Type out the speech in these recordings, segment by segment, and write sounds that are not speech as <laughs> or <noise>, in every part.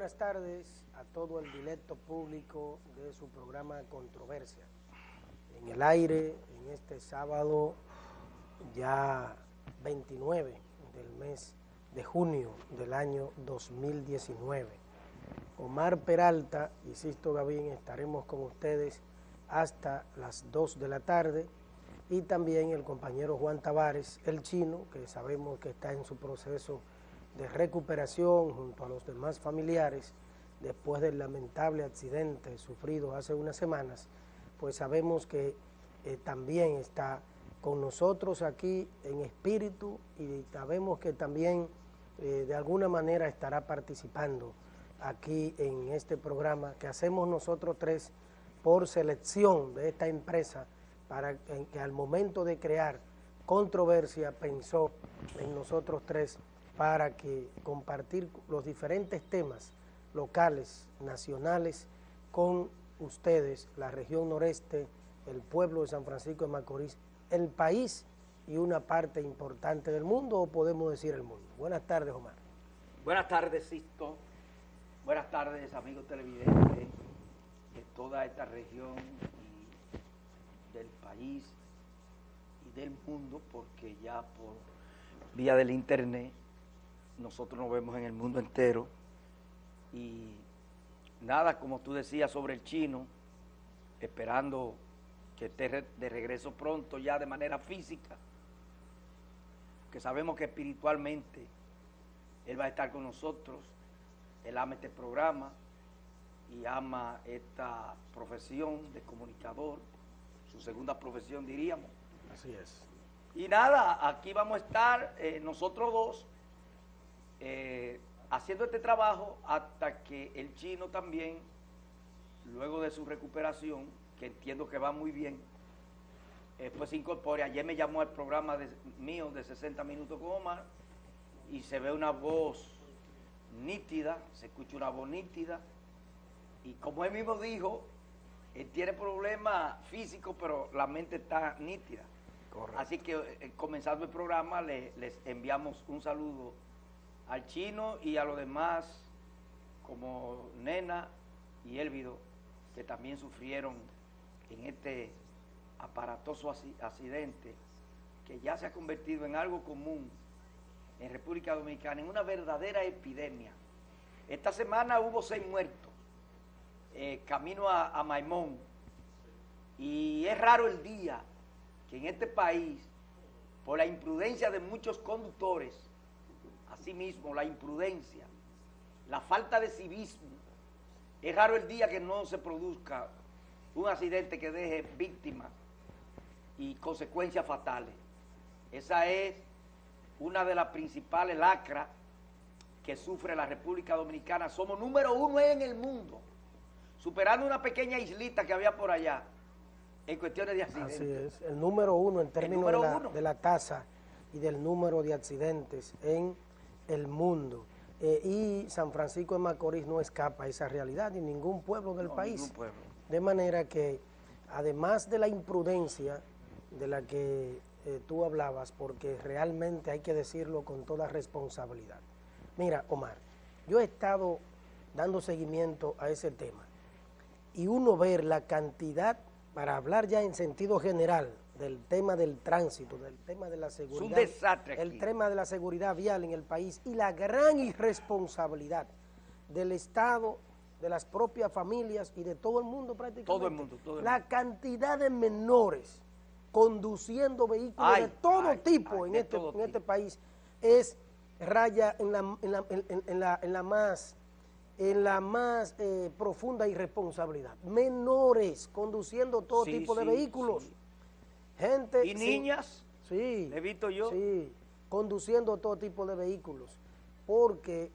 buenas tardes a todo el directo público de su programa Controversia. En el aire, en este sábado ya 29 del mes de junio del año 2019. Omar Peralta y Sisto Gavín estaremos con ustedes hasta las 2 de la tarde y también el compañero Juan Tavares, el chino, que sabemos que está en su proceso de recuperación junto a los demás familiares después del lamentable accidente sufrido hace unas semanas, pues sabemos que eh, también está con nosotros aquí en espíritu y sabemos que también eh, de alguna manera estará participando aquí en este programa que hacemos nosotros tres por selección de esta empresa para que al momento de crear controversia pensó en nosotros tres para que compartir los diferentes temas locales, nacionales, con ustedes, la región noreste, el pueblo de San Francisco de Macorís, el país y una parte importante del mundo, o podemos decir el mundo. Buenas tardes, Omar. Buenas tardes, Sisto. Buenas tardes, amigos televidentes de toda esta región y del país y del mundo, porque ya por vía del internet nosotros nos vemos en el mundo entero y nada, como tú decías sobre el chino, esperando que esté de regreso pronto ya de manera física, que sabemos que espiritualmente él va a estar con nosotros, él ama este programa y ama esta profesión de comunicador, su segunda profesión diríamos. Así es. Y nada, aquí vamos a estar eh, nosotros dos eh, haciendo este trabajo hasta que el chino también, luego de su recuperación, que entiendo que va muy bien, eh, pues se incorpore. Ayer me llamó al programa mío de 60 minutos con Omar y se ve una voz nítida, se escucha una voz nítida y como él mismo dijo, él tiene problemas físicos, pero la mente está nítida. Así que eh, comenzando el programa les enviamos un saludo al chino y a los demás, como Nena y Elvido, que también sufrieron en este aparatoso accidente que ya se ha convertido en algo común en República Dominicana, en una verdadera epidemia. Esta semana hubo seis muertos, eh, camino a, a Maimón, y es raro el día que en este país, por la imprudencia de muchos conductores, Asimismo, la imprudencia, la falta de civismo. Es raro el día que no se produzca un accidente que deje víctimas y consecuencias fatales. Esa es una de las principales lacras que sufre la República Dominicana. Somos número uno en el mundo, superando una pequeña islita que había por allá en cuestiones de accidentes. Así es, el número uno en términos de la, de la tasa y del número de accidentes en el mundo. Eh, y San Francisco de Macorís no escapa a esa realidad, ni ningún pueblo del país. De manera que, además de la imprudencia de la que eh, tú hablabas, porque realmente hay que decirlo con toda responsabilidad. Mira, Omar, yo he estado dando seguimiento a ese tema y uno ver la cantidad, para hablar ya en sentido general, del tema del tránsito, del tema de la seguridad. un desastre El tema de la seguridad vial en el país y la gran irresponsabilidad del Estado, de las propias familias y de todo el mundo prácticamente. Todo el mundo, todo el La cantidad de menores conduciendo vehículos de todo tipo, en, este, en este país es raya en la, en la, en la, más en la más eh, profunda irresponsabilidad. Menores conduciendo todo tipo de vehículos. Gente, ¿Y niñas? Sí. ¿He visto yo? Sí, conduciendo todo tipo de vehículos. Porque,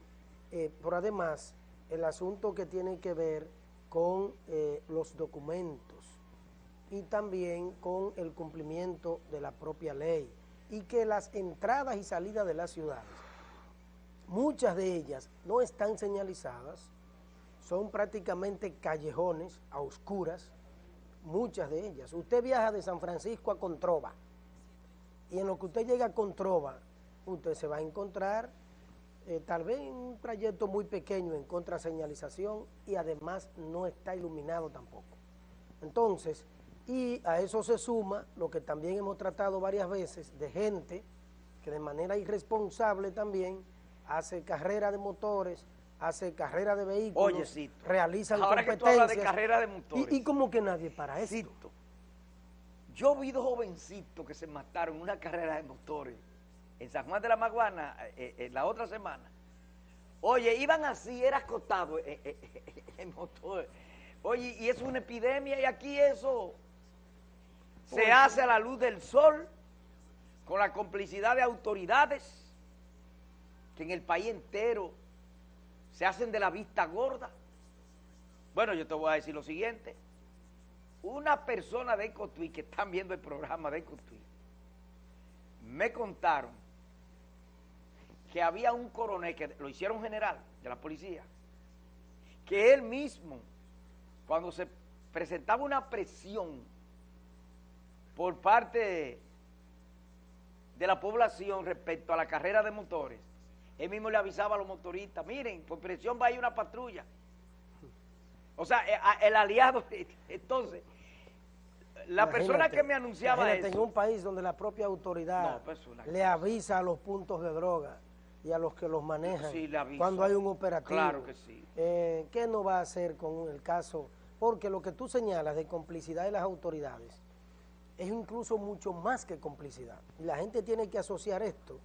eh, por además, el asunto que tiene que ver con eh, los documentos y también con el cumplimiento de la propia ley y que las entradas y salidas de las ciudades, muchas de ellas no están señalizadas, son prácticamente callejones a oscuras, muchas de ellas. Usted viaja de San Francisco a Controva y en lo que usted llega a Controva, usted se va a encontrar eh, tal vez un trayecto muy pequeño en contraseñalización y además no está iluminado tampoco. Entonces, y a eso se suma lo que también hemos tratado varias veces de gente que de manera irresponsable también hace carrera de motores, hace carrera de vehículos, Oye, realizan ahora competencias. Que de carrera de motores. Y, como que nadie para eso. Yo vi dos jovencitos que se mataron en una carrera de motores en San Juan de la Maguana eh, eh, la otra semana. Oye, iban así, era acostado eh, en motor. Oye, y es una epidemia y aquí eso se hace a la luz del sol con la complicidad de autoridades que en el país entero se hacen de la vista gorda. Bueno, yo te voy a decir lo siguiente. Una persona de Cotuí que están viendo el programa de Cotuí me contaron que había un coronel, que lo hicieron general de la policía, que él mismo, cuando se presentaba una presión por parte de la población respecto a la carrera de motores, él mismo le avisaba a los motoristas, miren, por presión va a ir una patrulla. O sea, eh, el aliado, <laughs> entonces, la persona que me anunciaba eso... en un país donde la propia autoridad pues, le avisa a los puntos de droga y a los que los manejan cuando hay un operativo. Claro que sí. Eh, ¿Qué no va a hacer con el caso? Porque lo que tú señalas de complicidad de las autoridades es incluso mucho más que complicidad. Y la gente tiene que asociar esto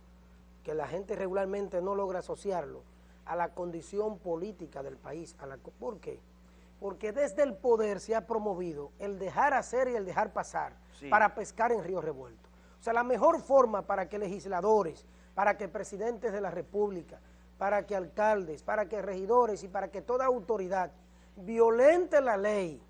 que la gente regularmente no logra asociarlo a la condición política del país. A la, ¿Por qué? Porque desde el poder se ha promovido el dejar hacer y el dejar pasar para pescar en río revuelto. O sea, la mejor forma para que legisladores, para que presidentes de la república, para que alcaldes, para que regidores y para que toda autoridad violente la ley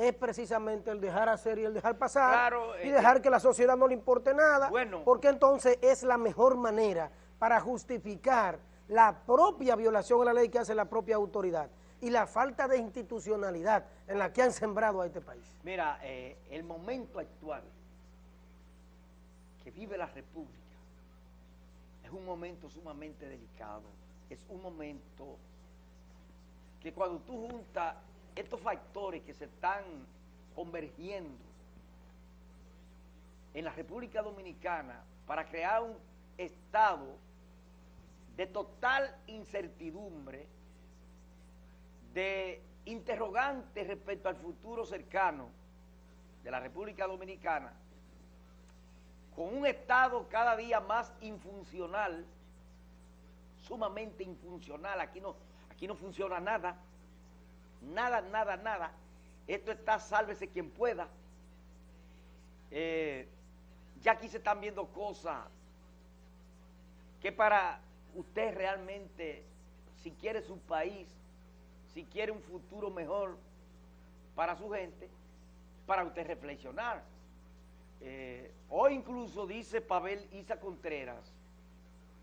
es precisamente el dejar hacer y el dejar pasar y eh, dejar que la sociedad no le importe nada, porque entonces es la mejor manera para justificar la propia violación a la ley que hace la propia autoridad y la falta de institucionalidad en la que han sembrado a este país. Mira, eh, el momento actual que vive la República es un momento sumamente delicado, es un momento que cuando tú juntas estos factores que se están convergiendo en la República Dominicana para crear un estado de total incertidumbre, de interrogantes respecto al futuro cercano de la República Dominicana, con un estado cada día más infuncional, sumamente infuncional, aquí no, aquí no funciona nada, nada, nada, nada. Esto está sálvese quien pueda. Eh, ya aquí se están viendo cosas que para usted realmente, si quiere su país, si quiere un futuro mejor para su gente, para usted reflexionar. Eh, hoy incluso dice Pavel Isa Contreras,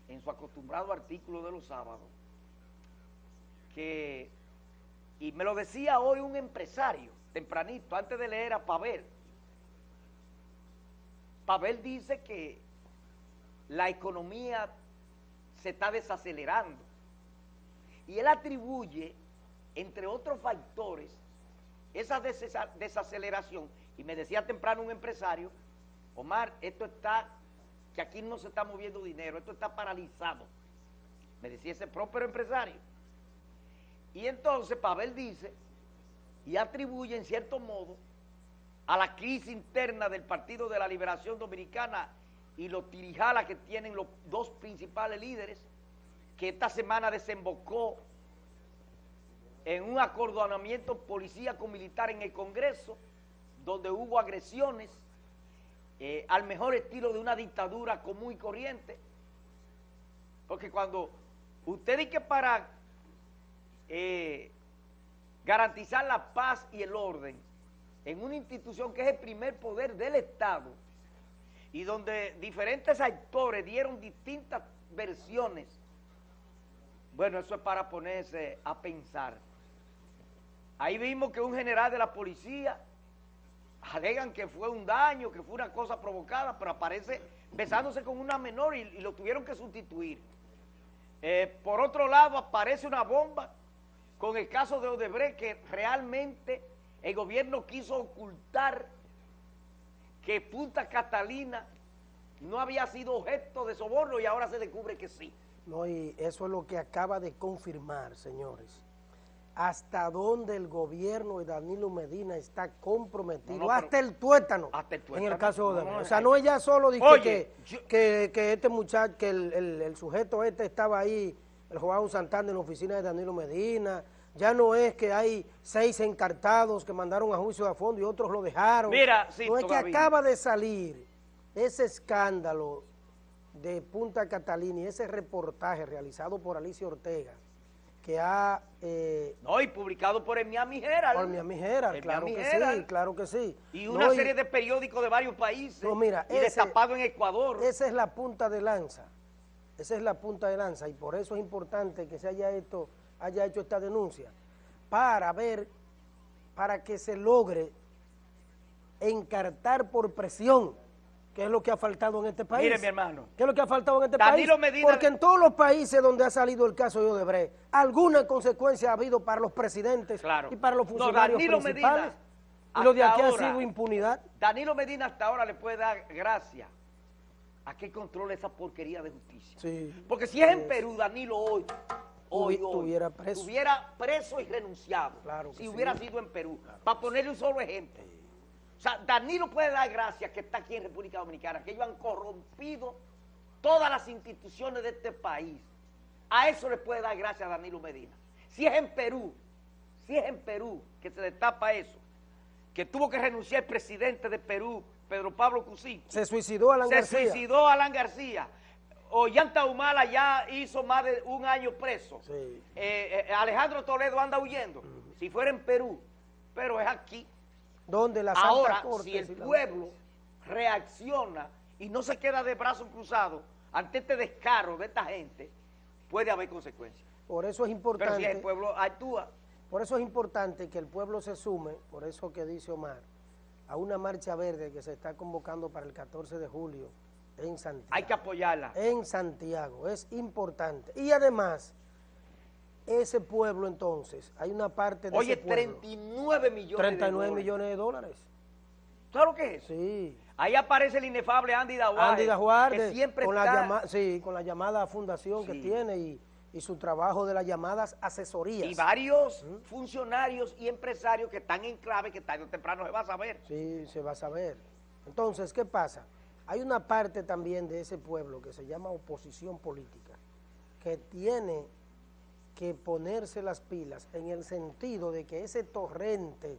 en su acostumbrado artículo de los sábados, que y me lo decía hoy un empresario, tempranito, antes de leer a Pavel. Pavel dice que la economía se está desacelerando. Y él atribuye, entre otros factores, esa desaceleración. Y me decía temprano un empresario, Omar, esto está, que aquí no se está moviendo dinero, esto está paralizado. Me decía ese propio empresario. Y entonces Pavel dice y atribuye en cierto modo a la crisis interna del Partido de la Liberación Dominicana y los tirijalas que tienen los dos principales líderes, que esta semana desembocó en un acordonamiento policía con militar en el Congreso, donde hubo agresiones eh, al mejor estilo de una dictadura común y corriente. Porque cuando usted dice que para eh, garantizar la paz y el orden en una institución que es el primer poder del Estado y donde diferentes actores dieron distintas versiones, bueno, eso es para ponerse a pensar. Ahí vimos que un general de la policía alegan que fue un daño, que fue una cosa provocada, pero aparece besándose con una menor y lo tuvieron que sustituir. Eh, por otro lado, aparece una bomba con el caso de Odebrecht que realmente el gobierno quiso ocultar que Punta Catalina no había sido objeto de soborno y ahora se descubre que sí. No, y eso es lo que acaba de confirmar, señores. Hasta dónde el gobierno de Danilo Medina está comprometido, hasta, el tuétano, hasta, el tuétano, en el caso de Odebrecht. o sea, no es ya solo que, que, este muchacho, que el, el sujeto este estaba ahí el Joao Santana en la oficina de Danilo Medina, ya no es que hay seis encartados que mandaron a juicio a fondo y otros lo dejaron. Mira, sí, no es que acaba de salir ese escándalo de Punta Catalina y ese reportaje realizado por Alicia Ortega, que ha... Eh, no, y publicado por el Miami Herald. Por Miami Herald, claro que sí, claro que sí. Y una serie de periódicos de varios países. No, mira, y destapado en Ecuador. Esa es la punta de lanza esa es la punta de lanza y por eso es importante que se haya, esto, haya hecho esta denuncia, para ver, para que se logre encartar por presión, que es lo que ha faltado en este país. Mire, mi hermano. ¿Qué es lo que ha faltado en este país? Porque en todos los países donde ha salido el caso de Odebrecht, alguna consecuencia ha habido para los presidentes y para los funcionarios principales. y lo de aquí ha sido impunidad. Danilo Medina hasta ahora le puede dar gracias a qué controla esa porquería de justicia. Porque si es en Perú, Danilo hoy, hoy, estuviera preso. Estuviera preso y renunciado. Claro si hubiera sido en Perú. para ponerle un solo ejemplo. O sea, Danilo puede dar gracias que está aquí en República Dominicana, que ellos han corrompido todas las instituciones de este país. A eso le puede dar gracias a Danilo Medina. Si es en Perú, si es en Perú que se destapa eso, que tuvo que renunciar el presidente de Perú Pedro Pablo Cusí. Se suicidó Alan García. Se suicidó Alan García. Ollanta Humala ya hizo más de un año preso. Eh, eh, Alejandro Toledo anda huyendo. Si fuera en Perú, pero es aquí. Donde la Santa Ahora, si el pueblo reacciona y no se queda de brazos cruzados ante este descaro de esta gente, puede haber consecuencias. Por eso es importante... Pero si el pueblo actúa... Por eso es importante que el pueblo se sume, por eso que dice Omar, a una marcha verde que se está convocando para el 14 de julio en Santiago. Hay que apoyarla. En Santiago, es importante. Y además, ese pueblo entonces, hay una parte de Oye, ese pueblo, 39 millones 39 millones de dólares. ¿Sabes lo que es? Sí. Ahí aparece el inefable Andy Dahuar. Andy Dahuar, que siempre con La llamada, sí, con la llamada fundación que tiene y y su trabajo de las llamadas asesorías. Y varios funcionarios y empresarios que están en clave que tarde o temprano se va a saber. Sí, se va a saber. Entonces, ¿qué pasa? Hay una parte también de ese pueblo que se llama oposición política, que tiene que ponerse las pilas en el sentido de que ese torrente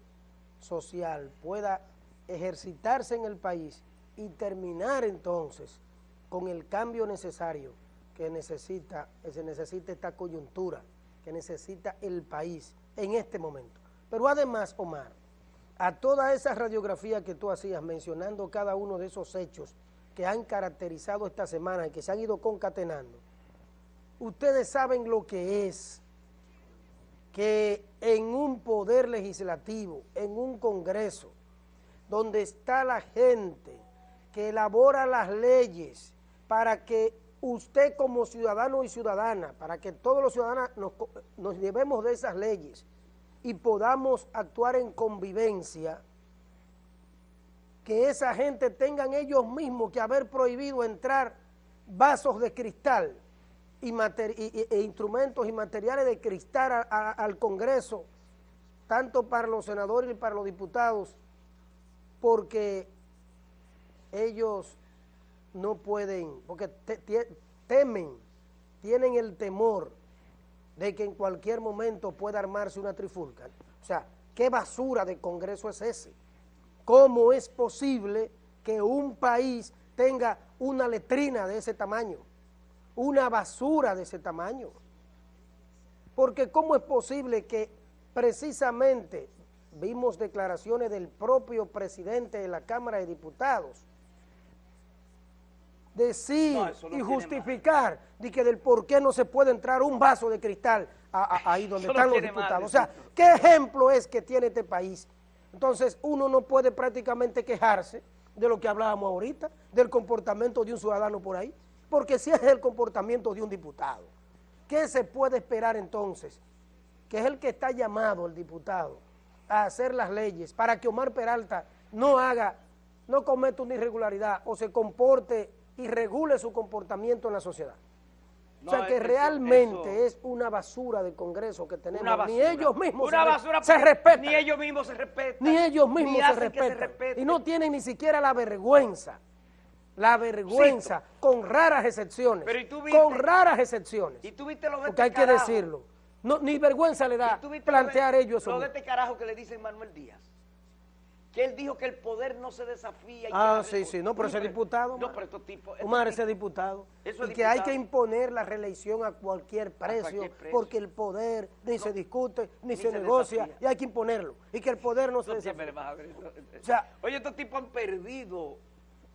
social pueda ejercitarse en el país y terminar entonces con el cambio necesario que necesita, que se necesita esta coyuntura, que necesita el país en este momento. Pero además, Omar, a toda esa radiografía que tú hacías mencionando cada uno de esos hechos que han caracterizado esta semana y que se han ido concatenando, ustedes saben lo que es que en un poder legislativo, en un congreso, donde está la gente que elabora las leyes para que usted como ciudadano y ciudadana, para que todos los ciudadanos nos, llevemos de esas leyes y podamos actuar en convivencia, que esa gente tengan ellos mismos que haber prohibido entrar vasos de cristal y, e instrumentos y materiales de cristal al Congreso, tanto para los senadores y para los diputados, porque ellos no pueden, porque temen, tienen el temor de que en cualquier momento pueda armarse una trifulca. O sea, ¿qué basura de Congreso es ese? ¿Cómo es posible que un país tenga una letrina de ese tamaño? Una basura de ese tamaño. Porque ¿cómo es posible que precisamente vimos declaraciones del propio presidente de la Cámara de Diputados decir y justificar de que del por qué no se puede entrar un vaso de cristal ahí donde están los diputados. o sea, ¿qué ejemplo es que tiene este país? Entonces, uno no puede prácticamente quejarse de lo que hablábamos ahorita, del comportamiento de un ciudadano por ahí, porque si es el comportamiento de un diputado. ¿Qué se puede esperar entonces? Que es el que está llamado, el diputado, a hacer las leyes para que Omar Peralta no haga, no cometa una irregularidad o se comporte y regule su comportamiento en la sociedad. o sea que realmente es una basura de Congreso que tenemos. Ni ellos mismos se, respetan. Ni ellos mismos se respetan. Ni ellos mismos se respetan. Y no tienen ni siquiera la vergüenza la vergüenza, con raras excepciones, con raras excepciones, ¿Y tú viste lo de porque este hay que decirlo, no, ni vergüenza le da plantear ellos eso. Lo de este carajo que le dice Manuel Díaz, que él dijo que el poder no se desafía. Y ah, sí, sí, no, pero ese diputado, no, pero estos tipos, Omar, ese diputado, y que hay que imponer la reelección a cualquier precio, porque el poder ni se discute, ni, se, negocia, y hay que imponerlo, y que el poder no se desafía. O sea, Oye, estos tipos han perdido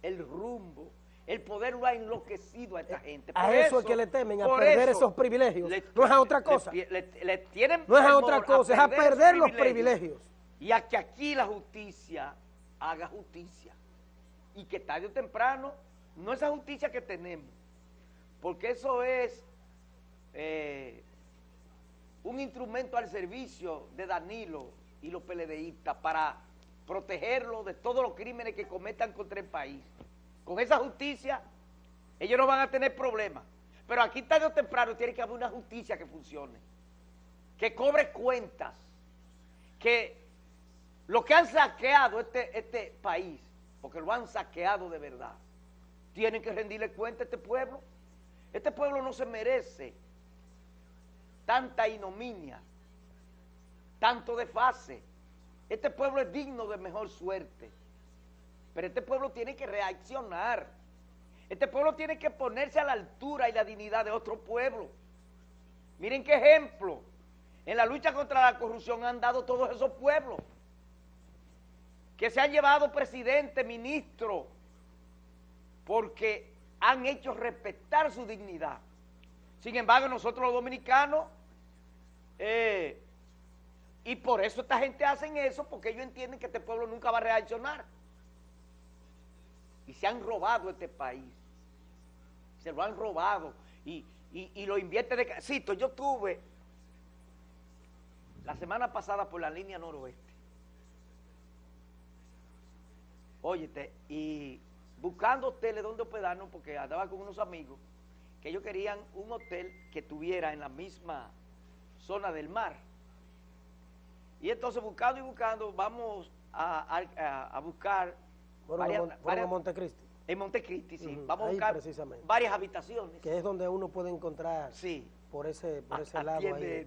el rumbo. El poder lo ha enloquecido a esta eh, gente. a eso, es que le temen, a perder esos privilegios. no es a otra cosa. Le, tienen no es a otra cosa, es a perder los privilegios. Y a que aquí la justicia haga justicia. Y que tarde o temprano, no esa justicia que tenemos, porque eso es eh, un instrumento al servicio de Danilo y los PLDistas para protegerlo de todos los crímenes que cometan contra el país. Con esa justicia, ellos no van a tener problemas. Pero aquí tarde o temprano tiene que haber una justicia que funcione, que cobre cuentas, que lo que han saqueado este, este país, porque lo han saqueado de verdad, tienen que rendirle cuenta a este pueblo. Este pueblo no se merece tanta ignominia, tanto desfase, este pueblo es digno de mejor suerte. Pero este pueblo tiene que reaccionar. Este pueblo tiene que ponerse a la altura y la dignidad de otro pueblo. Miren qué ejemplo. En la lucha contra la corrupción han dado todos esos pueblos. Que se han llevado presidente, ministro, porque han hecho respetar su dignidad. Sin embargo, nosotros los dominicanos eh, y por eso esta gente hacen eso, porque ellos entienden que este pueblo nunca va a reaccionar. Y se han robado este país. Se lo han robado. Y, lo invierte de... Cito, yo tuve la semana pasada por la línea noroeste. Óyete, y buscando hoteles donde hospedarnos, porque andaba con unos amigos, que ellos querían un hotel que tuviera en la misma zona del mar y entonces buscando y buscando, vamos a, buscar... en Montecristi. En Montecristi, sí. Vamos a buscar varias habitaciones. Que es donde uno puede encontrar sí. por ese, por ese lado ahí.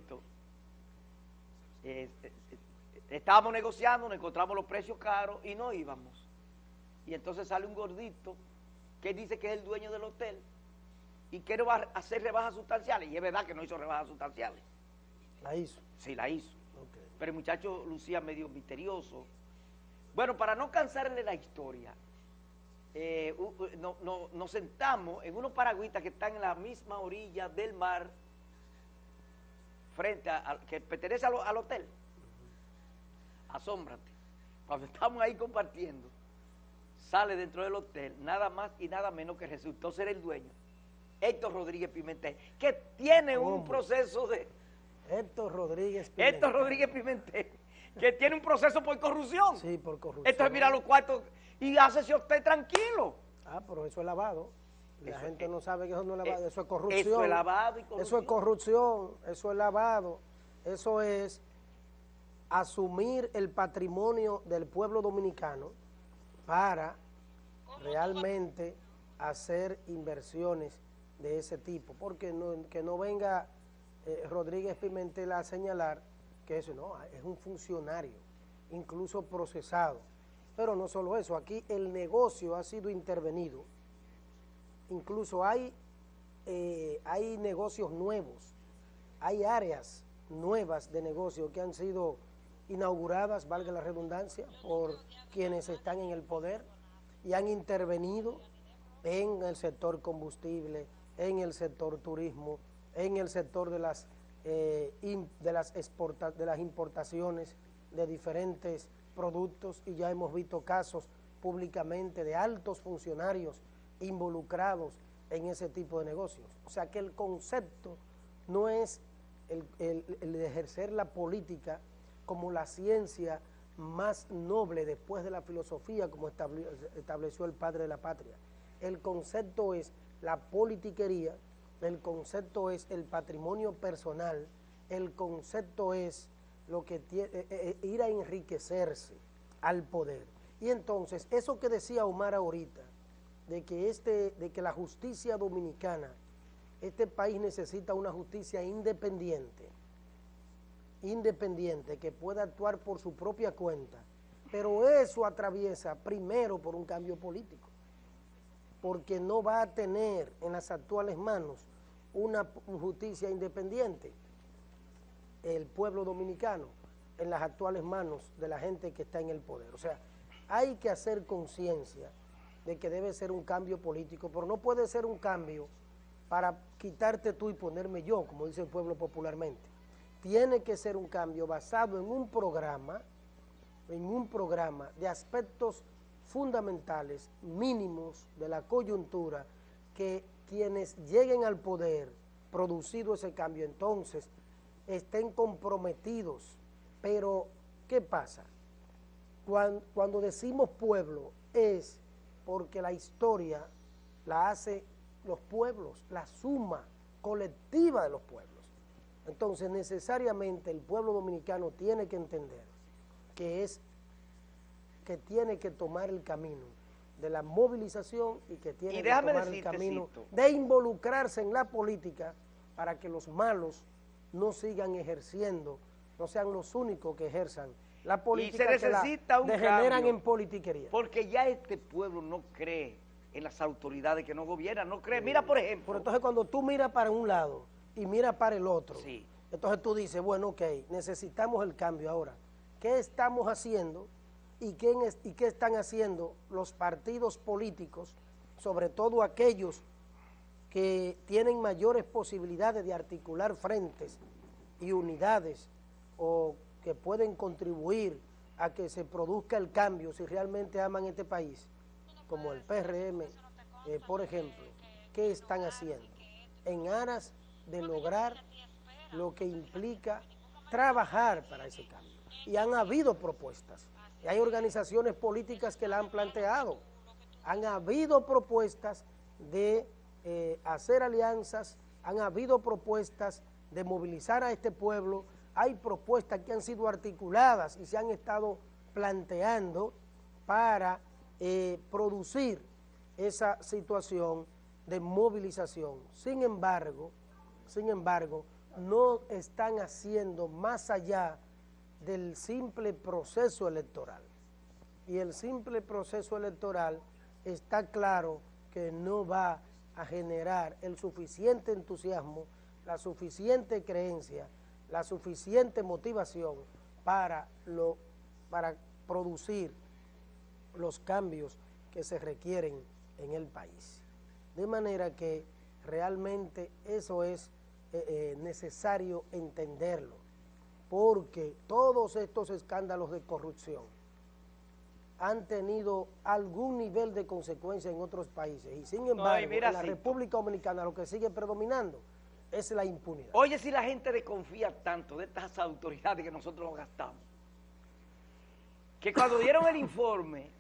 estábamos negociando, nos encontramos los precios caros y no íbamos. Y entonces sale un gordito que dice que es el dueño del hotel y quiere hacer rebajas sustanciales. Y es verdad que no hizo rebajas sustanciales. ¿La hizo? Sí, la hizo pero el muchacho lucía medio misterioso. Bueno, para no cansarle la historia, eh, nos sentamos en unos paragüitas que están en la misma orilla del mar, frente a, que pertenece al, hotel. Asómbrate. Cuando estamos ahí compartiendo, sale dentro del hotel nada más y nada menos que resultó ser el dueño, Héctor Rodríguez Pimentel, que tiene un proceso de Héctor Rodríguez Pimentel. Héctor Rodríguez Pimentel, que tiene un proceso por corrupción. Sí, por corrupción. Entonces mira los cuartos y hace usted tranquilo. Ah, pero eso es lavado. La gente no sabe que eso no es lavado, eso es corrupción. Eso es lavado y corrupción. Eso es corrupción, eso es lavado. Eso es asumir el patrimonio del pueblo dominicano para realmente hacer inversiones de ese tipo. Porque no, que no venga eh, Rodríguez Pimentel a señalar que eso no, es un funcionario, incluso procesado. Pero no solo eso, aquí el negocio ha sido intervenido, incluso hay, eh, hay negocios nuevos, hay áreas nuevas de negocio que han sido inauguradas, valga la redundancia, por quienes están en el poder y han intervenido en el sector combustible, en el sector turismo, en el sector de las, eh, de, las de las importaciones de diferentes productos y ya hemos visto casos públicamente de altos funcionarios involucrados en ese tipo de negocios. O sea que el concepto no es el, ejercer la política como la ciencia más noble después de la filosofía como estableció el padre de la patria. El concepto es la politiquería, el concepto es el patrimonio personal, el concepto es lo que tiene, eh, eh, eh, ir a enriquecerse al poder. Y entonces, eso que decía Omar ahorita, de que, este, de que la justicia dominicana, este país necesita una justicia independiente, independiente, que pueda actuar por su propia cuenta, pero eso atraviesa primero por un cambio político, porque no va a tener en las actuales manos una justicia independiente el pueblo dominicano en las actuales manos de la gente que está en el poder. O sea, hay que hacer conciencia de que debe ser un cambio político, pero no puede ser un cambio para quitarte tú y ponerme yo, como dice el pueblo popularmente. Tiene que ser un cambio basado en un programa, en un programa de aspectos fundamentales, mínimos de la coyuntura, que quienes lleguen al poder, producido ese cambio, entonces estén comprometidos. Pero, ¿qué pasa? Cuando, decimos pueblo es porque la historia la hace los pueblos, la suma colectiva de los pueblos. Entonces, necesariamente el pueblo dominicano tiene que entender que es que tiene que tomar el camino de la movilización y que tiene que tomar el camino de involucrarse en la política para que los malos no sigan ejerciendo, no sean los únicos que ejerzan la política y se necesita un degeneran en politiquería. Porque ya este pueblo no cree en las autoridades que no gobiernan, no cree. Mira, por ejemplo. Pero entonces cuando tú miras para un lado y miras para el otro, entonces tú dices, bueno, ok, necesitamos el cambio ahora. ¿Qué estamos haciendo y qué, y qué están haciendo los partidos políticos, sobre todo aquellos que tienen mayores posibilidades de articular frentes y unidades o que pueden contribuir a que se produzca el cambio si realmente aman este país, como el PRM, eh, por ejemplo, ¿qué están haciendo? En aras de lograr lo que implica trabajar para ese cambio. Y han habido propuestas, y hay organizaciones políticas que la han planteado, han habido propuestas de eh, hacer alianzas, han habido propuestas de movilizar a este pueblo, hay propuestas que han sido articuladas y se han estado planteando para eh, producir esa situación de movilización. Sin embargo, sin embargo, no están haciendo más allá del simple proceso electoral. Y el simple proceso electoral está claro que no va a generar el suficiente entusiasmo, la suficiente creencia, la suficiente motivación para, lo, para producir los cambios que se requieren en el país. De manera que realmente eso es eh, eh, necesario entenderlo, porque todos estos escándalos de corrupción han tenido algún nivel de consecuencia en otros países y sin embargo en la República Dominicana lo que sigue predominando es la impunidad. Oye, si la gente desconfía tanto de estas autoridades que nosotros gastamos, que cuando dieron el informe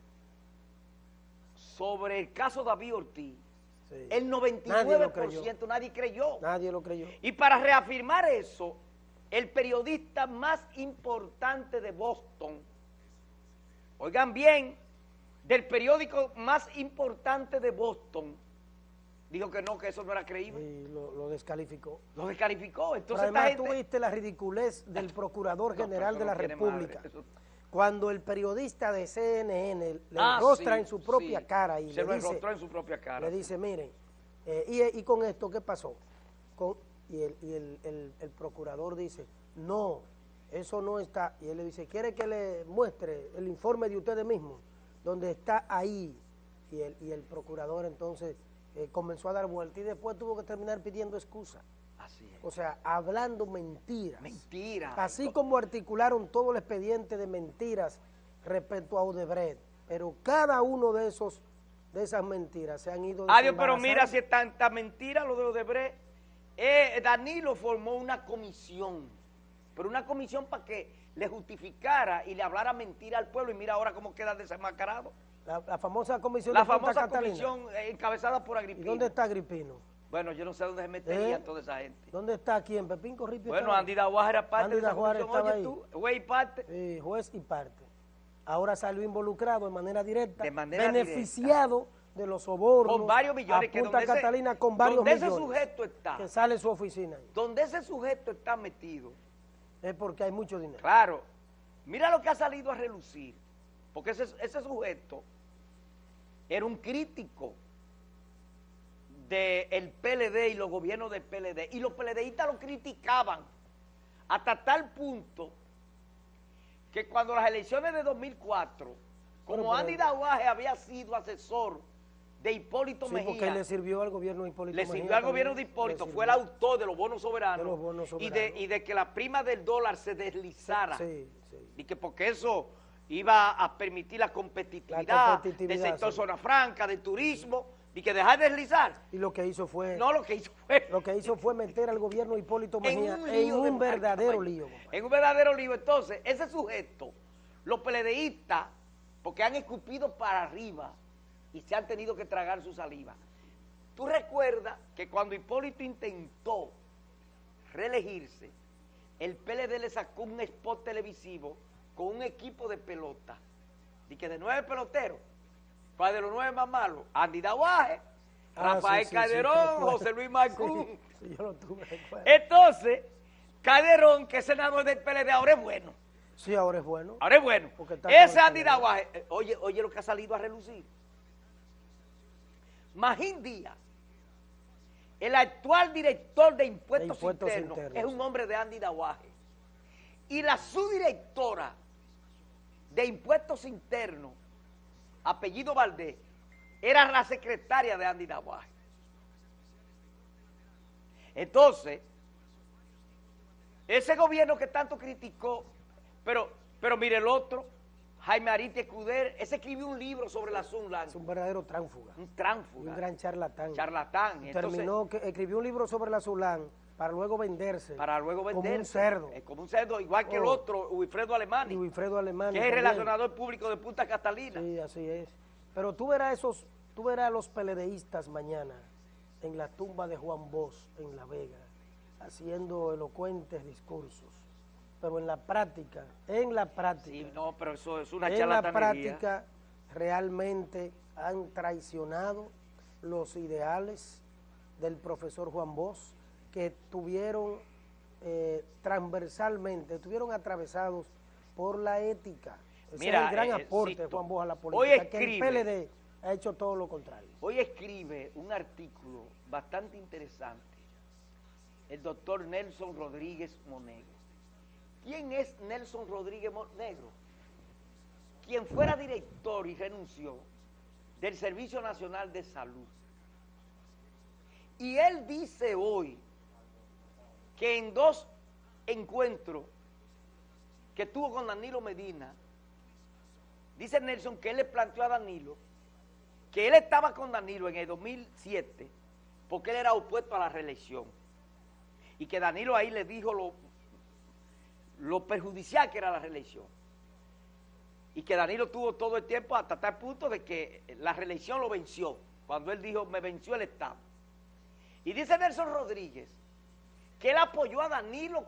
sobre el caso David Ortiz, el 99% nadie, creyó. Nadie lo creyó. Y para reafirmar eso, el periodista más importante de Boston, oigan bien, del periódico más importante de Boston, dijo que no, que eso no era creíble. Y lo, descalificó. Lo descalificó. Entonces además tú viste la ridiculez del <laughs> Procurador General de la República. Cuando el periodista de CNN le ah, rostra en su propia cara y Se le dice, en su propia cara. Le dice, miren, eh, y, con esto, ¿qué pasó? y, el, el procurador dice, no, eso no está. Y él le dice, ¿quiere que le muestre el informe de ustedes mismos? Donde está ahí. Y el, y el procurador entonces eh, comenzó a dar vuelta y después tuvo que terminar pidiendo excusa. Así es. O sea, hablando mentiras. Mentiras. Así como articularon todo el expediente de mentiras respecto a Odebrecht. Pero cada uno de esos de esas mentiras se han ido Adiós, pero mira si es tanta mentira lo de Odebrecht eh, Danilo formó una comisión, pero una comisión para que le justificara y le hablara mentira al pueblo y mira ahora cómo queda desenmascarado. La, la famosa comisión La de famosa Catalina. comisión eh, encabezada por ¿Y Agripino. dónde está Agripino? Bueno, yo no sé dónde se metería ¿Eh? toda esa gente. ¿Dónde está quién? ¿Pepín Corripio? Bueno? Andy Daguaj era parte Andy de esa estaba Oye ahí. tú, güey, parte. Eh, juez y parte. Ahora salió involucrado de manera directa, De manera beneficiado de los sobornos Con varios millones. a que Punta donde ese- Catalina con varios donde millones ese sujeto está, que sale su oficina. ahí. donde ese sujeto está metido, Es porque hay mucho dinero. claro, mira lo que ha salido a relucir, porque ese, ese sujeto era un crítico del PLD y los gobiernos del PLD, y los PLDistas lo criticaban hasta tal punto que cuando las elecciones de 2004, como Bueno, pero- Andy Daguaje había sido asesor de Hipólito Sí, Mejía, porque le sirvió al gobierno de Hipólito le Mejía sirvió al gobierno de Hipólito, fue el autor de los bonos soberanos, De los bonos Y, de, y de que la prima del dólar se deslizara, Sí, sí. y que porque eso iba a permitir la competitividad, La competitividad, del sector zona franca, del turismo, y que dejar de deslizar. Y lo que hizo fue No, lo que hizo fue lo que hizo fue meter al gobierno Hipólito <laughs> en Mejía un, en un verdadero lío. En un verdadero lío. Entonces, ese sujeto, los peledeístas, porque han escupido para arriba y se han tenido que tragar su saliva. Tú recuerdas que cuando Hipólito intentó reelegirse, el PLD le sacó un spot televisivo con un equipo de pelota, y que de nueve peloteros, ¿cuál de los nueve más malos? Andy Daguaje, Ah, Rafael sí, sí, sí, Calderón. José Luis Marcún. Yo lo tuve. Entonces, Calderón, que es senador del PLD, ahora es bueno. Sí, ahora es bueno. Ahora es bueno. Ese Andy PLD. Daguaje, eh, oye, oye lo que ha salido a relucir. Magín Díaz, el actual director de impuestos, De Impuestos internos, Internos, es un hombre de Andy Daguaje. Y la subdirectora de impuestos internos, apellido Valdés, era la secretaria de Andy Daguaje. Entonces, ese gobierno que tanto criticó, pero, pero mire el otro, Jaime Ariti Escuder, ese escribió un libro sobre la Sunland, Es un verdadero tránfuga. un tránfuga, un gran charlatán. charlatán. Entonces, Terminó, que escribió un libro sobre la Zulán para luego venderse. para luego Como vender. un cerdo. como un cerdo, igual que el Oh. otro, Wilfredo Alemani, Y Wilfredo Alemán. que es el relacionador público de Punta Catalina. Sí, así es. Pero tú verás esos, tú verás a los peledeístas mañana en la tumba de Juan Bosch en La Vega, haciendo elocuentes discursos. Pero en la práctica, en la práctica, Sí, no, pero eso es una en la práctica realmente han traicionado los ideales del profesor Juan Bosch, que tuvieron eh, transversalmente, estuvieron atravesados por la ética. Ese Mira, es el gran eh, aporte de Juan Bosch a la hoy política, que el escribe- PLD ha hecho todo lo contrario. Hoy escribe un artículo bastante interesante el doctor Nelson Rodríguez Monegro. ¿Quién es Nelson Rodríguez Monegro? Quien fuera director y renunció del Servicio Nacional de Salud. Y él dice hoy que en dos encuentros que tuvo con Danilo Medina, dice Nelson que él le planteó a Danilo que él estaba con Danilo en el 2007 porque él era opuesto a la reelección. Y que Danilo ahí le dijo lo, lo perjudicial que era la reelección. Y que Danilo tuvo todo el tiempo hasta tal punto de que la reelección lo venció. Cuando él dijo me venció el Estado y dice Nelson Rodríguez que él apoyó a Danilo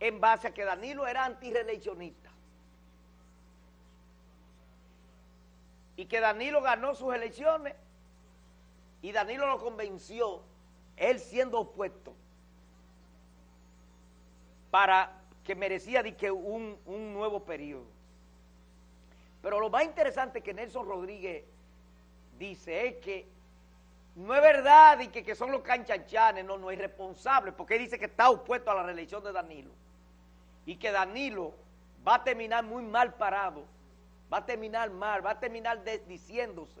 en base a que Danilo era antireeleccionista y que Danilo ganó sus elecciones y Danilo lo convenció, él siendo opuesto, para que merecía un, un nuevo periodo. Pero lo más interesante que Nelson Rodríguez dice es que no es verdad y que, que son los canchanchanes, no, no es responsable, porque él dice que está opuesto a la reelección de Danilo y que Danilo va a terminar muy mal parado, va a terminar mal, va a terminar desdiciéndose.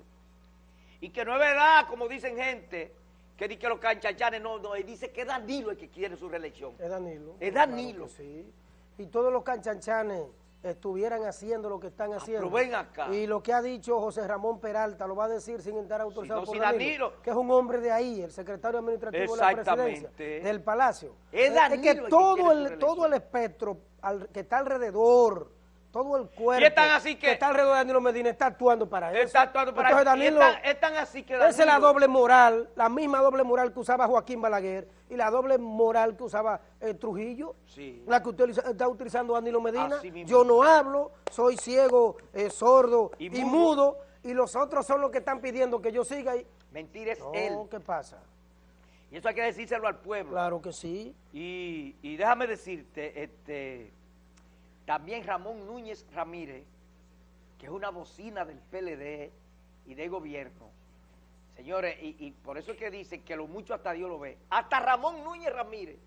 Y que no es verdad, como dicen gente, que dice que los canchachanes no, no, él dice que es Danilo el que quiere su reelección. Es Danilo. Es Danilo. sí. Y todos los canchanchanes estuvieran haciendo lo que están Ah, haciendo. pero ven acá. Y lo que ha dicho José Ramón Peralta lo va a decir sin estar autorizado no, por si Danilo, Danilo- que es un hombre de ahí, el secretario administrativo de la presidencia, del Palacio. Es Danilo que el que todo el, todo el espectro al- que está alrededor, todo el cuerpo Y es tan así que- está alrededor de Danilo Medina está actuando para eso. Está actuando para Entonces, Danilo, tan- es tan así que esa es la Danilo- doble moral, la misma doble moral que usaba Joaquín Balaguer y la doble moral que usaba eh, Trujillo, Sí. la que utiliza- está utilizando Danilo Medina. Yo no hablo, soy ciego, eh, sordo Y y, mudo. mudo. y los otros son los que están pidiendo que yo siga. Y... Mentira es No, él. ¿qué pasa? Y eso hay que decírselo al pueblo. Claro que sí. Y, y déjame decirte, este, también Ramón Núñez Ramírez, que es una bocina del PLD y de gobierno. Señores, y, y por eso es que dicen que lo mucho hasta Dios lo ve. Hasta Ramón Núñez Ramírez,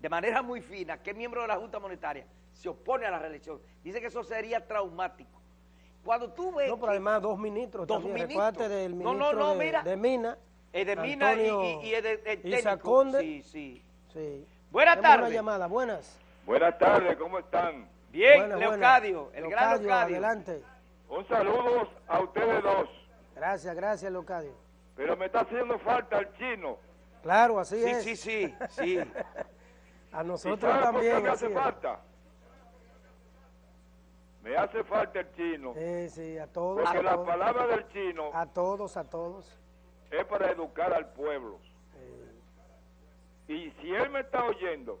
de manera muy fina, que es miembro de la Junta Monetaria, se opone a la reelección. Dice que eso sería traumático. Cuando tú ves No, pero además dos ministros Dos también. ministros. Del No, ministro no, no, de, mira. de Mina. eh, de Mina y, Antonio y- y el, el técnico. Conde. Sí, sí. Sí. Buenas tardes. Buenas tardes, ¿cómo están? Bien, Buenas, Leocadio, el gran Leocadio. Adelante. Un saludo a ustedes dos, Gracias, gracias, Leocadio. pero me está haciendo falta el chino. Claro, así Sí, es. sí, sí, sí. <laughs> A ¿Y nosotros también. me hace es. falta? Me hace falta el chino, Sí, sí, a todos. porque a, la todos palabra del chino a todos, a todos. es para educar al pueblo. Eh, Y si él me está oyendo,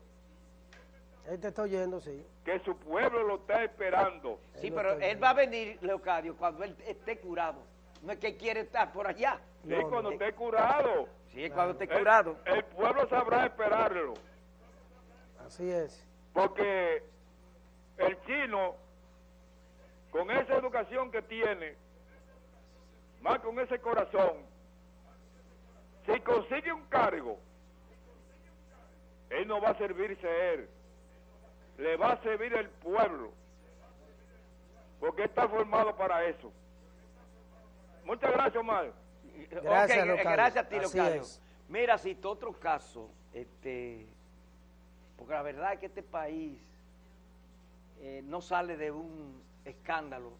él te está oyendo, sí. que su pueblo lo está esperando, Sí, Él pero él va a venir, Leocadio, cuando él esté curado. No es que quiere estar por allá. ¿sí? No, cuando no. esté curado, Sí, es cuando esté curado. el pueblo sabrá esperarlo, Así es. porque el chino, con esa educación que tiene, más con ese corazón, si consigue un cargo, él no va a servirse él, le va a servir el pueblo, porque está formado para eso. Muchas gracias, Omar. Gracias, Ok, Leocadio. gracias a ti, es. Mira, si otro caso, este, porque la verdad es que este país eh, no sale de un escándalo,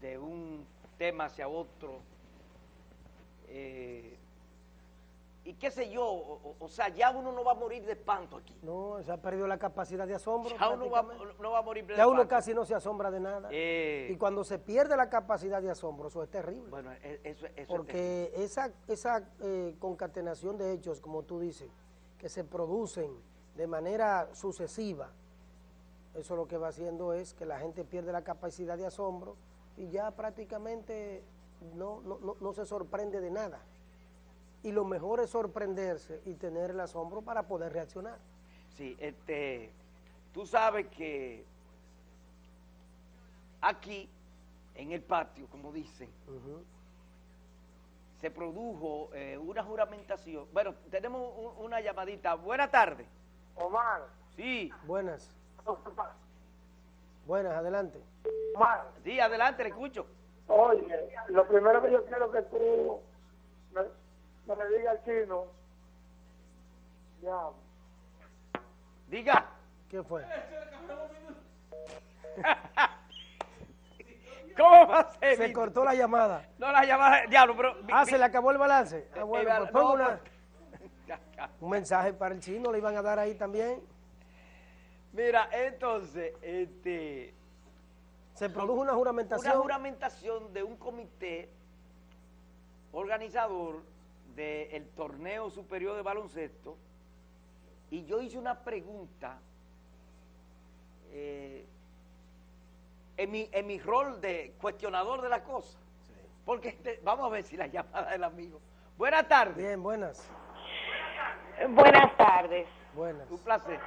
de un tema hacia otro, eh, y qué sé yo, o, sea, ya uno no va a morir de espanto aquí. No, se ha perdido la capacidad de asombro. Ya uno va, no va a morir de Ya uno casi no se asombra de nada. Eh, Y cuando se pierde la capacidad de asombro, eso es terrible. bueno, e- eso, eso es terrible. Porque esa, esa eh, concatenación de hechos, como tú dices, que se producen de manera sucesiva, eso lo que va haciendo es que la gente pierde la capacidad de asombro y ya prácticamente no, no, no, no se sorprende de nada. Y lo mejor es sorprenderse y tener el asombro para poder reaccionar. Sí, este, tú sabes que aquí, en el patio, como dicen, se produjo eh, una juramentación. Bueno, tenemos un- una llamadita. Buenas tardes. Omar, Sí, Buenas, buenas, adelante. Omar, sí, adelante, le escucho. oye, lo primero que yo quiero que tú le digas al chino, ya, Diga. ¿Qué fue? <laughs> ¿Cómo va a ser? Se cortó la llamada. No la llamada, diablo, pero... mi- Ah, mi- se le acabó el balance. Ah, Eh, bueno, pues no, una- <laughs> un mensaje para el chino, le iban a dar ahí también. Mira, entonces, este... Se produjo una juramentación. una juramentación de un comité organizador del torneo superior de baloncesto y yo hice una pregunta eh, en, mi, en mi rol de cuestionador de la cosa. Porque este- vamos a ver si la llamada del amigo. Buenas tardes. Bien, buenas, Buenas tardes. buenas. Un placer.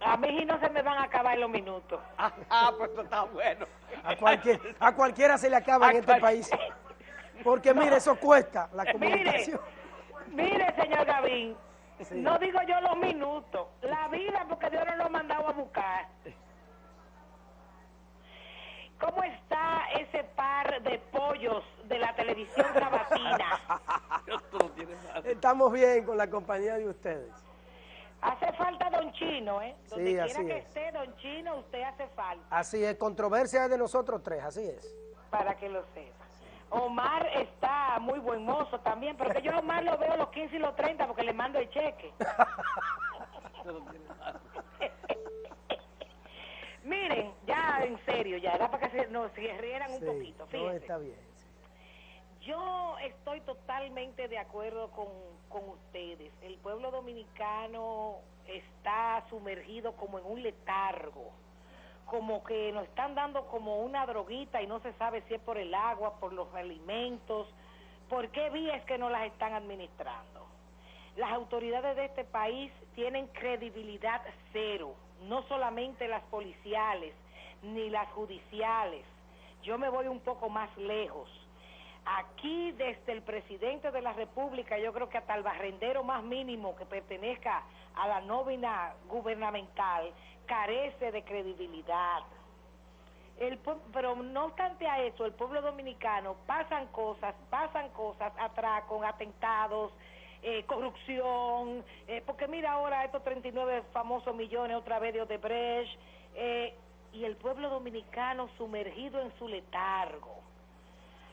A mí sí no se me van a acabar los minutos. Ah, ah, pues esto está bueno. A, cualquier, a cualquiera se le acaba en este país. Porque mire, eso cuesta la comunicación. mire, señor Gavín, Sí. no digo yo los minutos, la vida porque Dios nos lo ha mandado a buscar. ¿Cómo está ese par de pollos de la televisión sabatina? <laughs> No. Estamos bien con la compañía de ustedes. Hace falta Don Chino, ¿eh? Donde Sí, quiera así que es. esté Don Chino, usted hace falta, Así es, controversia es de nosotros tres, así es. para que lo sepa. Omar está muy buen mozo también, pero que yo a Omar lo veo los 15 y los 30 porque le mando el cheque. <laughs> Miren, ya en serio, ya era para que se, nos se rieran un Sí, poquito. no, Fíjense. está bien. sí. Yo estoy totalmente de acuerdo con, con ustedes. El pueblo dominicano está sumergido como en un letargo, como que nos están dando como una droguita y no se sabe si es por el agua, por los alimentos, por qué vías que no las están administrando. Las autoridades de este país tienen credibilidad cero, no solamente las policiales ni las judiciales. Yo me voy un poco más lejos. Aquí desde el presidente de la República, yo creo que hasta el barrendero más mínimo que pertenezca a la nómina gubernamental, carece de credibilidad. El, pero no obstante a eso, el pueblo dominicano pasan cosas, pasan cosas, atracos, atentados, eh, corrupción, eh, porque mira ahora estos 39 famosos millones otra vez de Odebrecht, eh, y el pueblo dominicano sumergido en su letargo.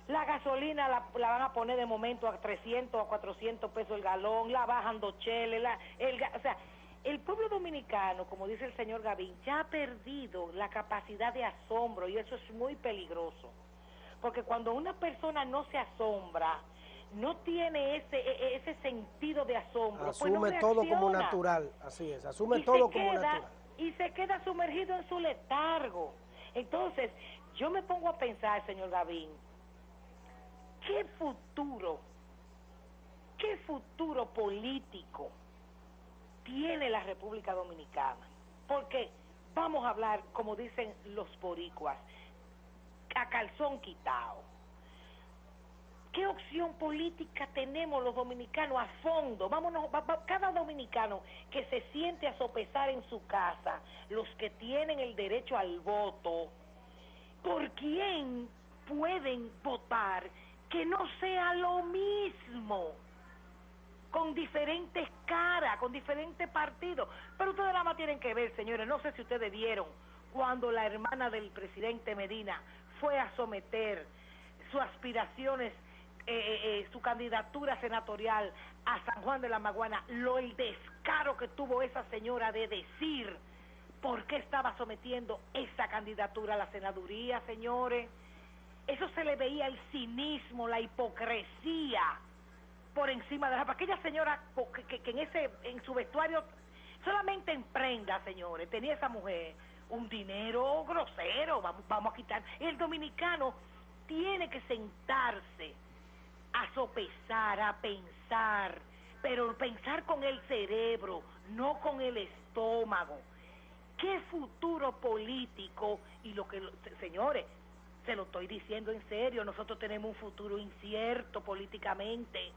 La gasolina la, la van a poner de momento a 300 o a 400 pesos el galón, la bajan dos cheles, la, el, o sea, el pueblo dominicano, como dice el señor Gavín, ya ha perdido la capacidad de asombro y eso es muy peligroso. Porque cuando una persona no se asombra, no tiene ese, e- e- ese sentido de asombro, pues no Asume todo como natural, así es, asume Y todo como queda- natural. Y se queda sumergido en su letargo. Entonces, yo me pongo a pensar, señor Gavín, ¿qué futuro, qué futuro político tiene la República Dominicana? Porque vamos a hablar, como dicen los boricuas, a calzón quitado. ¿Qué opción política tenemos los dominicanos a fondo? Vámonos, cada dominicano que se siente a sopesar en su casa, los que tienen el derecho al voto, ¿por quién pueden votar que no sea lo mismo? Con diferentes caras, con diferentes partidos. Pero ustedes nada más tienen que ver, señores, no sé si ustedes vieron cuando la hermana del presidente Medina fue a someter sus aspiraciones, eh, eh, eh, su candidatura senatorial a San Juan de la Maguana, lo el descaro que tuvo esa señora de decir por qué estaba sometiendo esa candidatura a la senaduría, señores. Eso se le veía el cinismo, la hipocresía por encima de la... Aquella señora que, que- en ese en su vestuario, solamente en prenda, señores, tenía esa mujer un dinero grosero, vamos, vamos a quitar. El dominicano tiene que sentarse a sopesar, a pensar, pero pensar con el cerebro, no con el estómago. ¿Qué futuro político? Y lo que, señores, se lo estoy diciendo en serio, nosotros tenemos un futuro incierto políticamente.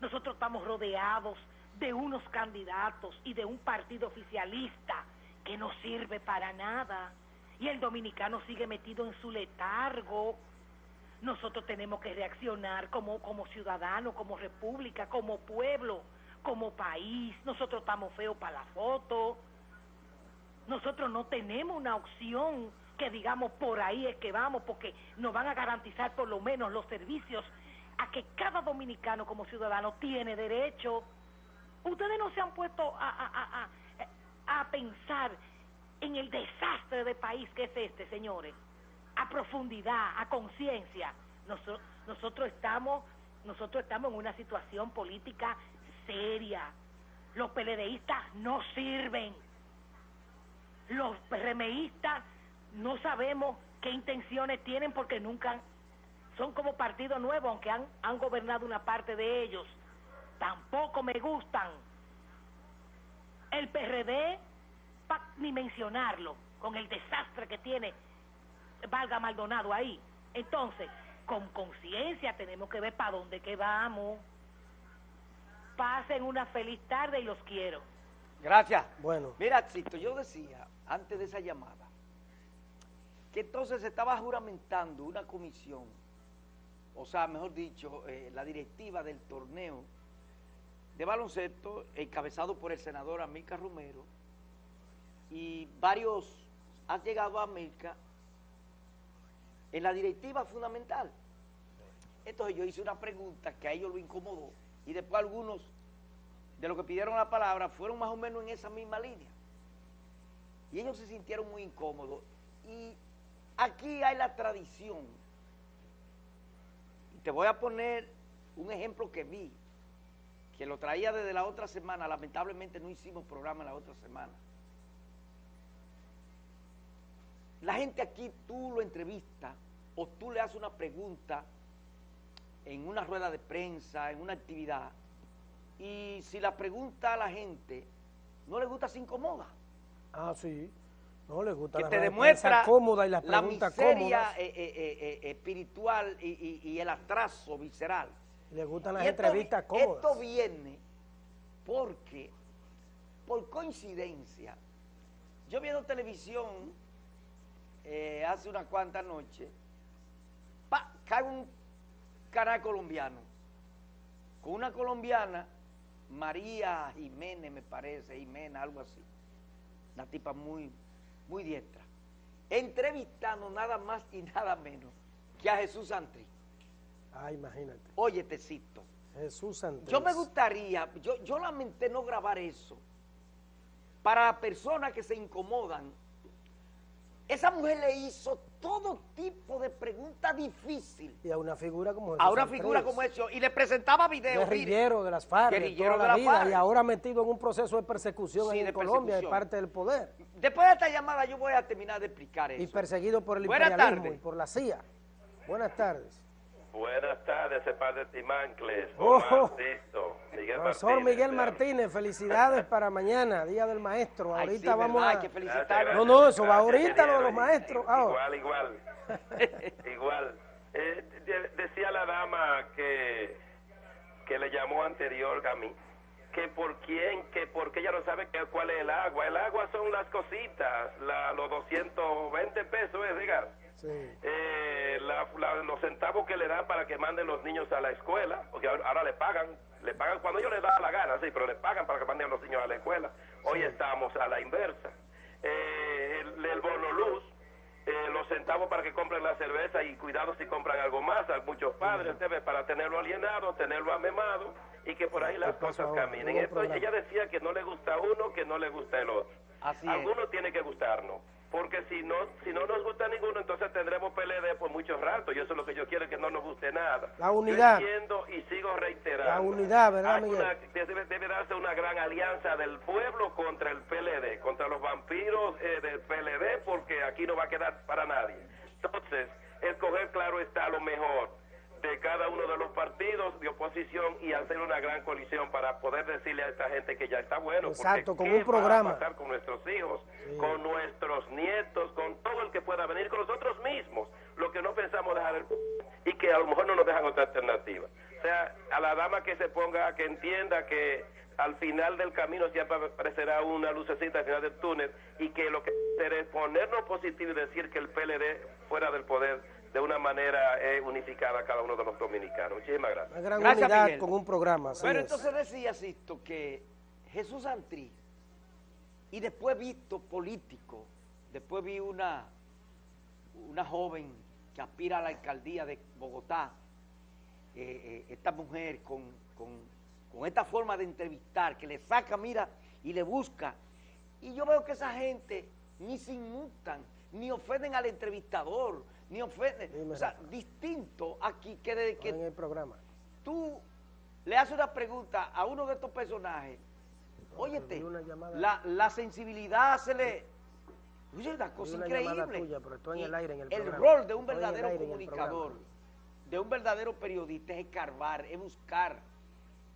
Nosotros estamos rodeados de unos candidatos y de un partido oficialista que no sirve para nada. Y el dominicano sigue metido en su letargo. Nosotros tenemos que reaccionar como, como ciudadanos, como república, como pueblo, como país. Nosotros estamos feos para la foto. Nosotros no tenemos una opción que digamos por ahí es que vamos, porque nos van a garantizar por lo menos los servicios a que cada dominicano como ciudadano tiene derecho. Ustedes no se han puesto a, a, a, a, pensar en el desastre de país que es este, señores, a profundidad, a conciencia. Noso- nosotros estamos, nosotros estamos en una situación política seria. Los peledeístas no sirven. Los PRMistas no sabemos qué intenciones tienen porque nunca son como partido nuevo, aunque han, han gobernado una parte de ellos. Tampoco me gustan. El PRD, pa- ni mencionarlo, con el desastre que tiene, valga Maldonado ahí. Entonces, con conciencia tenemos que ver para dónde que vamos. Pasen una feliz tarde y los quiero. Gracias. Bueno, Mira, Cito, yo decía antes de esa llamada que entonces se estaba juramentando una comisión, o sea, mejor dicho, eh, la directiva del torneo de baloncesto encabezado por el senador Amilcar Romero y varios han llegado a Amilcar en la directiva fundamental. Entonces yo hice una pregunta que a ellos lo incomodó y después algunos de los que pidieron la palabra fueron más o menos en esa misma línea. Y ellos se sintieron muy incómodos. Y aquí hay la tradición. Te voy a poner un ejemplo que vi, que lo traía desde la otra semana. Lamentablemente no hicimos programa la otra semana. La gente aquí, tú lo entrevistas o tú le haces una pregunta en una rueda de prensa, en una actividad, y si la pregunta a la gente no le gusta, se incomoda. Ah, sí. No le gusta que la te demuestra cómoda y las la preguntas miseria cómodas. eh, eh, eh, espiritual y, y- y el atraso visceral. Le gustan las esto- entrevistas cómodas. Esto viene porque, por coincidencia, yo viendo televisión hace unas cuantas noches, cae un canal colombiano con una colombiana, María Jiménez me parece, Jiménez, algo así, una tipa muy, muy diestra, entrevistando nada más y nada menos que a Jesús Santri. Ah, imagínate. Oye, te cito. Jesús Santos. Yo me gustaría, yo, yo lamenté no grabar eso. Para las personas que se incomodan, esa mujer le hizo todo tipo de preguntas difíciles Y a una figura como a una figura como eso y le presentaba videos. Guerrillero de las FARC, de Guerrillero toda de la las vida, FARC. y ahora metido en un proceso de persecución Sí, en de Colombia de parte del poder. Después de esta llamada yo voy a terminar de explicar eso. Y perseguido por el Buenas imperialismo y por la CIA. Buenas tardes. Buenas tardes, ese padre Timancles, Oh. Sisto, Miguel Profesor Martínez. Miguel Martínez, felicidades para mañana, Día del Maestro. Ay, sí, Ahorita vamos verdad, a... hay que gracias, No, no, eso va ahorita, lo de los maestros. Ah, Igual, igual. <laughs> igual. Eh, de- decía la dama que, que le llamó anterior a mí, que por quién, que porque ella no sabe que, cuál es el agua. El agua son las cositas, la, los 220 pesos, es diga. Sí. eh, la- la- los centavos que le dan para que manden los niños a la escuela, porque ahora, le pagan, le pagan cuando ellos les da la gana, sí, pero le pagan para que manden a los niños a la escuela. Hoy estamos a la inversa. Eh, el, el bono luz, eh, los centavos para que compren la cerveza y cuidado si compran algo más, a muchos padres, debe para tenerlo alienado, tenerlo amemado y que por ahí las ¿Qué pasó cosas caminen. Esto, ella decía que no le gusta uno, que no le gusta el otro. Así es. Alguno tiene que gustarnos, porque si no si no nos gusta ninguno, entonces tendremos PLD por mucho rato, y eso es lo que yo quiero, que no nos guste nada. La unidad. Yo entiendo y sigo reiterando. La unidad, ¿verdad, Miguel? una- debe, debe darse una gran alianza del pueblo contra el PLD, contra los vampiros eh, del PLD, porque aquí no va a quedar para nadie. Entonces, escoger claro está lo mejor de cada uno de los partidos de oposición y hacer una gran coalición para poder decirle a esta gente que ya está bueno. Exacto, con ¿qué un programa. Va a pasar con nuestros hijos, Sí. con nuestros nietos, con todo el que pueda venir, con nosotros mismos, lo que no pensamos dejar el y que a lo mejor no nos dejan otra alternativa. O sea, a la dama que se ponga, que entienda que al final del camino siempre aparecerá una lucecita al final del túnel y que lo que hacer es ponernos positivo y decir que el PLD fuera del poder de una manera eh, unificada a cada uno de los dominicanos. Muchísimas gracias. Una gran Gracias, unidad Miguel. con un programa. Pero es. entonces decía Sisto que Jesús Antrí, y después visto político, después vi una, una joven que aspira a la alcaldía de Bogotá, eh, eh, esta mujer con, con- con esta forma de entrevistar, que le saca, mira, y le busca. Y yo veo que esa gente ni se inmutan, ni ofenden al entrevistador, ni ofenden. Dime, o sea, Rafa. distinto aquí que de que en el programa. tú le haces una pregunta a uno de estos personajes, óyete, la, la sensibilidad se le... Oye, una cosa una increíble. llamada tuya, pero estoy en el Y aire en el El programa. rol de un verdadero aire comunicador, de un verdadero periodista es escarbar, es buscar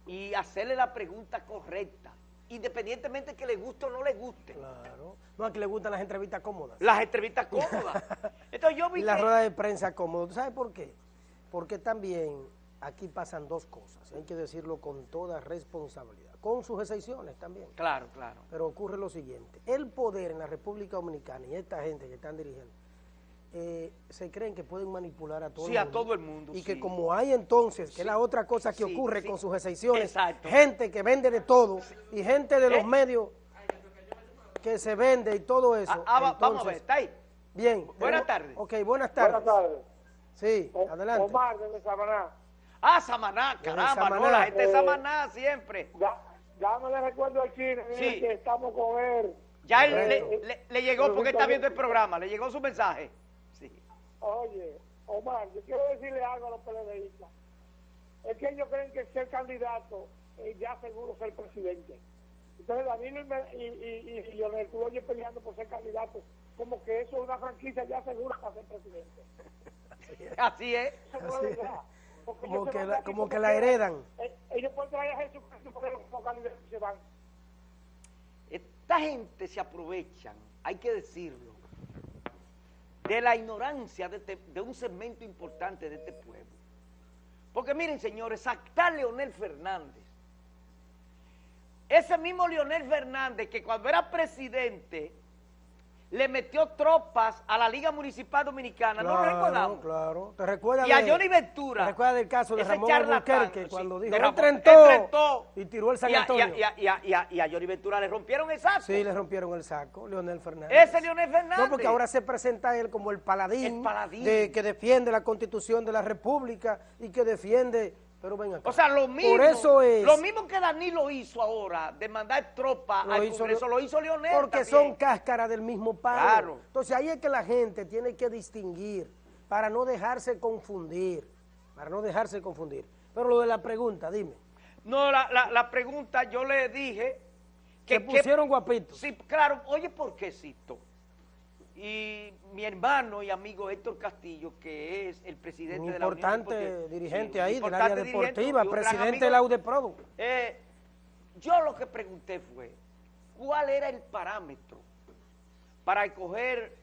y hacerle la pregunta correcta, independientemente que le guste o no le guste. Claro. No, a que le gustan las entrevistas cómodas. Las entrevistas cómodas. <laughs> Entonces yo vi Y la que- rueda de prensa cómoda. ¿Tú ¿Sabes por qué? Porque también aquí pasan dos cosas. Hay que decirlo con toda responsabilidad. Con sus excepciones también. Claro, claro. Pero ocurre lo siguiente. El poder en la República Dominicana y esta gente que están dirigiendo eh, se creen que pueden manipular a todo Sí, el a mundo. todo el mundo, Y que como hay entonces, que Sí. es la otra cosa que Sí, ocurre sí. con sus excepciones, Exacto. gente que vende de todo y gente de los Eh. medios que se vende y todo eso. Ah, ah, va- vamos a ver, está ahí. Bien. Buenas tardes. Ok, buenas tardes. Buenas tardes. Sí, O- adelante. Omar, desde Samaná. Ah, Samaná, caramba, Samaná. no, la gente de Eh, Samaná siempre. Ya, ya no le recuerdo al chino, que estamos con él. Ya él Correcto. le, le- le llegó porque está viendo el programa, le llegó su mensaje. Oye, Omar, yo quiero decirle algo a los PLDistas. Es que ellos creen que ser candidato es ya seguro ser presidente. Entonces Danilo y, y, y, y Leonel, tú lo oyes peleando por ser candidato, como que eso es una franquicia ya segura para ser presidente. <laughs> Así es. Como que la- como que la heredan. Eh, Ellos pueden traer a Jesucristo porque como candidatos se van. Esta gente se aprovechan, hay que decirlo, de la ignorancia de, este- de un segmento importante de este pueblo. Porque miren, señores, acá Leonel Fernández, ese mismo Leonel Fernández que cuando era presidente le metió tropas a la Liga Municipal Dominicana, ¿no lo Claro, recordamos? claro. ¿Te recuerdas Y a Johnny Ventura. ¿Te recuerdas del caso de Ramón Albuquerque sí, cuando dijo, Ramón- enfrentó, enfrentó. y tiró el San Y a- Antonio? Y a, y a- y a- y a Johnny Ventura le rompieron el saco. Sí, le rompieron el saco, Leonel Fernández. Ese Leonel Fernández. No, porque ahora se presenta él como el paladín, El paladín. De, que defiende la constitución de la república y que defiende, pero ven acá. O sea, lo mismo, Por eso es, lo mismo que Danilo hizo ahora, de mandar tropas Lo al hizo Congreso, lo hizo Leonel porque también. son cáscara del mismo palo. Claro. Entonces ahí es que la gente tiene que distinguir para no dejarse confundir, para no dejarse confundir. Pero lo de la pregunta, dime, No, la, la, la pregunta yo le dije que... que pusieron guapitos. Sí, claro, oye, ¿por qué cito? Y mi hermano y amigo Héctor Castillo, que es el presidente Un de la importante dirigente ahí del área deportiva, presidente de la UDEPRODO. Eh, yo lo que pregunté fue, ¿cuál era el parámetro para escoger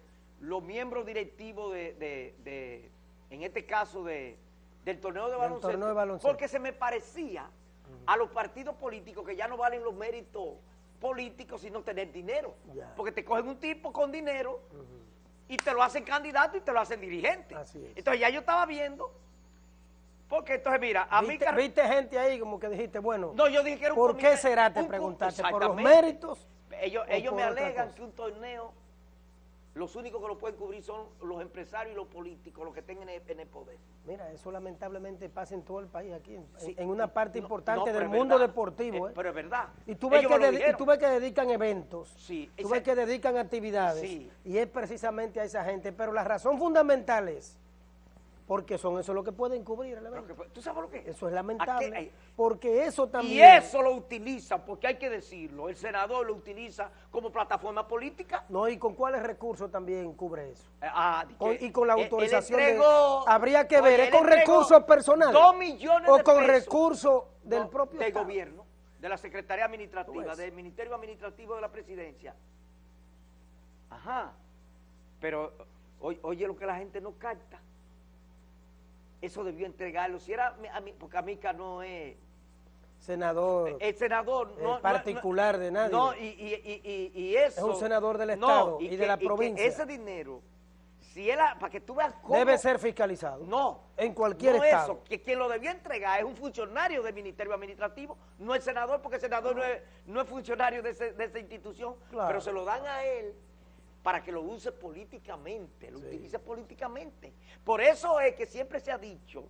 los miembros directivos de, de- de- en este caso, de, del torneo de Del baloncesto? torneo de baloncesto. Porque se me parecía a los partidos políticos que ya no valen los méritos políticos sino tener dinero. Porque te cogen un tipo con dinero y te lo hacen candidato y te lo hacen dirigente. Así es. Entonces ya yo estaba viendo, porque entonces mira, a mí... ¿Viste, viste gente ahí como que dijiste, bueno, No, yo dije que era un ¿por comité- qué será? Te un- preguntaste, ¿por los méritos? Ellos, ellos me alegan que un torneo, los únicos que lo pueden cubrir son los empresarios y los políticos, los que estén en el, en el poder. Mira, eso lamentablemente pasa en todo el país aquí, en, Sí. en una parte No, importante no, del mundo verdad. deportivo. Eh, ¿eh? pero es verdad. Y tú, ves que y tú ves que dedican eventos, Sí, tú ves que dedican actividades, Sí. y es precisamente a esa gente. Pero la razón fundamental es porque son eso lo que pueden cubrir el evento. que ¿Tú sabes lo que es? Eso es lamentable, hay- porque eso también... Y eso lo utiliza, porque hay que decirlo, el senador lo utiliza como plataforma política. No, y con cuáles recursos también cubre eso. Eh, ah, Con- y con la él- él autorización de- entregó- habría que ver, ¿es él con recursos personales? Dos millones o de con pesos. recursos del No, propio del Estado? gobierno, de la Secretaría Administrativa, ves. del Ministerio Administrativo de la Presidencia. Ajá. Pero oye, oye lo que la gente no capta. Eso debió entregarlo. Si era a mí- porque Amica no es Senador, el senador Eh, no, no- particular de nadie. No, y, y, y, y, eso. Es un senador del Estado y de la provincia. ese dinero, si era, para que tú veas cómo. debe ser fiscalizado. No. En cualquier estado. eso, que quien lo debía entregar es un funcionario del Ministerio Administrativo, no el senador, porque el senador no es, no es funcionario de, ese- de esa institución, Claro. pero se lo dan a él para que lo use políticamente, lo Sí. utilice políticamente. Por eso es que siempre se ha dicho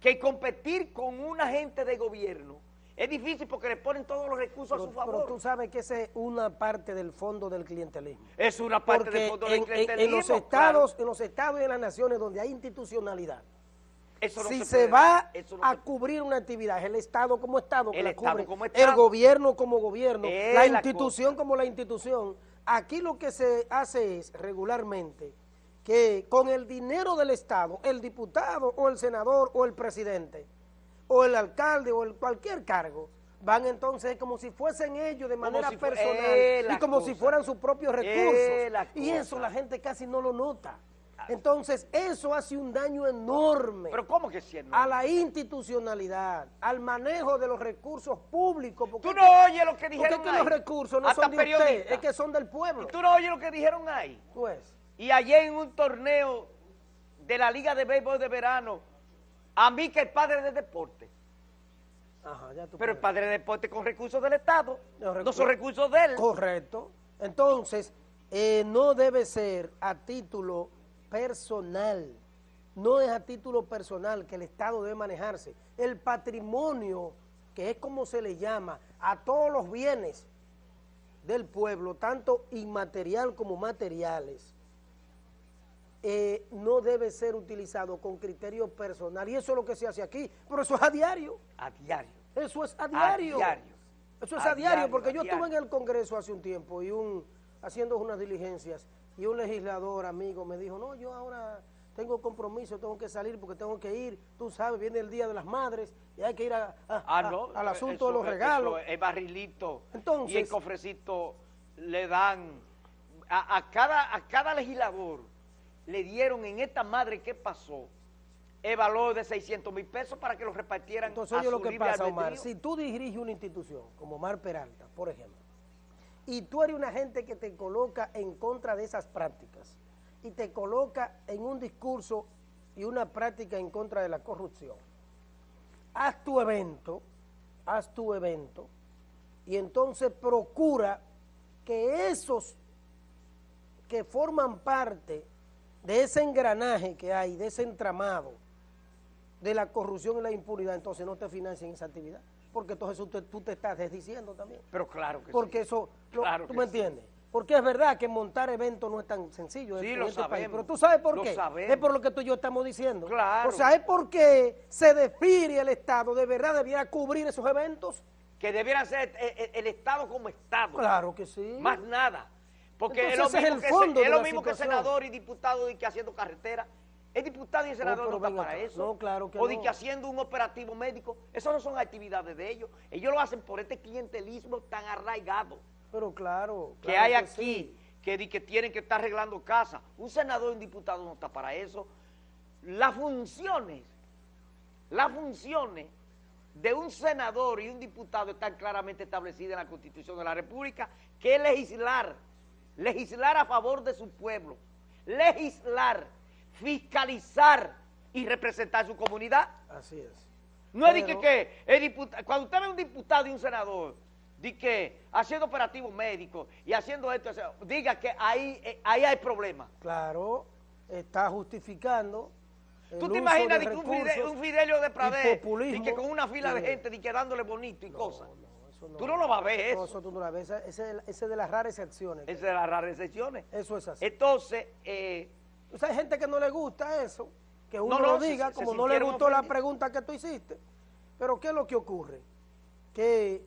que competir con un agente de gobierno es difícil porque le ponen todos los recursos Pero, a su pero favor. tú sabes que esa es una parte del fondo del clientelismo. es una parte Porque del fondo en, del en- clientelismo. en los claro. estados, en los estados y en las naciones donde hay institucionalidad, Eso no si se va no a se- cubrir una actividad, el Estado como Estado, que El la Estado cubre, como el gobierno como gobierno, Es la la institución como la institución. Aquí lo que se hace es regularmente que con el dinero del Estado, el diputado o el senador o el presidente o el alcalde o el cualquier cargo, van entonces como si fuesen ellos de manera si fue- personal y como si fueran sus propios Es recursos. Y eso la gente casi no lo nota. Entonces, eso hace un daño enorme Pero ¿cómo que sí? a la institucionalidad, al manejo de los recursos públicos. Porque Tú es no que- oyes lo que porque dijeron es que ahí. los recursos no Hasta son de usted, es que son del pueblo. Y tú no oyes lo que dijeron ahí. Pues, y ayer en un torneo de la Liga de Béisbol de Verano, a mí que el padre de deporte. Ajá, ya tú Pero el padre de deporte con recursos del Estado, No, son recursos de él. Correcto. Entonces, eh, no debe ser a título personal. No es a título personal que el Estado debe manejarse. El patrimonio, que es como se le llama a todos los bienes del pueblo, tanto inmaterial como materiales, eh, no debe ser utilizado con criterio personal. Y eso es lo que se hace aquí. Pero eso es a diario. A diario. Eso es a diario. diario. Eso es A a, diario, diario, porque yo estuve en el Congreso hace un tiempo y un haciendo unas diligencias y un legislador amigo me dijo, no, yo ahora tengo compromiso, tengo que salir porque tengo que ir, tú sabes, viene el Día de las Madres y hay que ir a- a- Ah, a- al asunto eso- de los eso regalos. El barrilito. Entonces- y el cofrecito le dan. A, a cada, a cada legislador le dieron en esta madre que pasó el valor de 600 mil pesos para que lo repartieran Entonces, a oye lo que libre pasa, Omar, albedrío. si tú diriges una institución como Omar Peralta, por ejemplo, y tú eres una gente que te coloca en contra de esas prácticas y te coloca en un discurso y una práctica en contra de la corrupción, haz tu evento, haz tu evento y entonces procura que esos que forman parte de ese engranaje que hay, de ese entramado, de la corrupción y la impunidad, entonces no te financien esa actividad. Porque entonces tú te, tú te estás desdiciendo también. Pero claro que Porque sí. eso, lo- Claro tú que me sí. entiendes. Porque es verdad que montar eventos no es tan sencillo Sí, lo este país. sabemos. Pero tú sabes por Lo qué. sabemos. Es por lo que tú y yo estamos diciendo. Claro. O sea, es porque se despide el Estado, de verdad debiera cubrir esos eventos. Que debieran ser eh, eh, el, Estado como Estado. Claro que sí. Más nada. Porque es lo Entonces, es mismo, el que, fondo se- es lo mismo que senador y diputado y que haciendo carretera. El diputado y el senador pero no está para eso. No, claro que o de no. que haciendo un operativo médico. Eso no son actividades de ellos. Ellos lo hacen por este clientelismo tan arraigado Pero claro. que hay que aquí, sí. que, di que tienen que estar arreglando casas. Un senador y un diputado no está para eso. Las funciones, las funciones de un senador y un diputado están claramente establecidas en la Constitución de la República, que es legislar, legislar a favor de su pueblo, legislar, fiscalizar y representar su comunidad. Así es. No es de que, que el diputa- cuando usted ve un diputado y un senador, di que haciendo operativos médicos y haciendo esto, o sea, diga que ahí, eh, ahí hay problemas. Claro, está justificando. ¿Tú te imaginas de de que un, recursos Fide- un Fidelio de y Pradé, populismo di que con una fila de y gente, di que dándole bonito y cosas? No, eso Tú no lo vas a ver No, eso. eso tú no la ves. Ese, ese- ese es de las raras excepciones. Esa es la rara excepciones. Eso es así. Entonces, eh, O sea, hay gente que no le gusta eso, que uno No, no, lo diga, se- se como no le gustó la pregunta que tú hiciste. Pero ¿qué es lo que ocurre? Que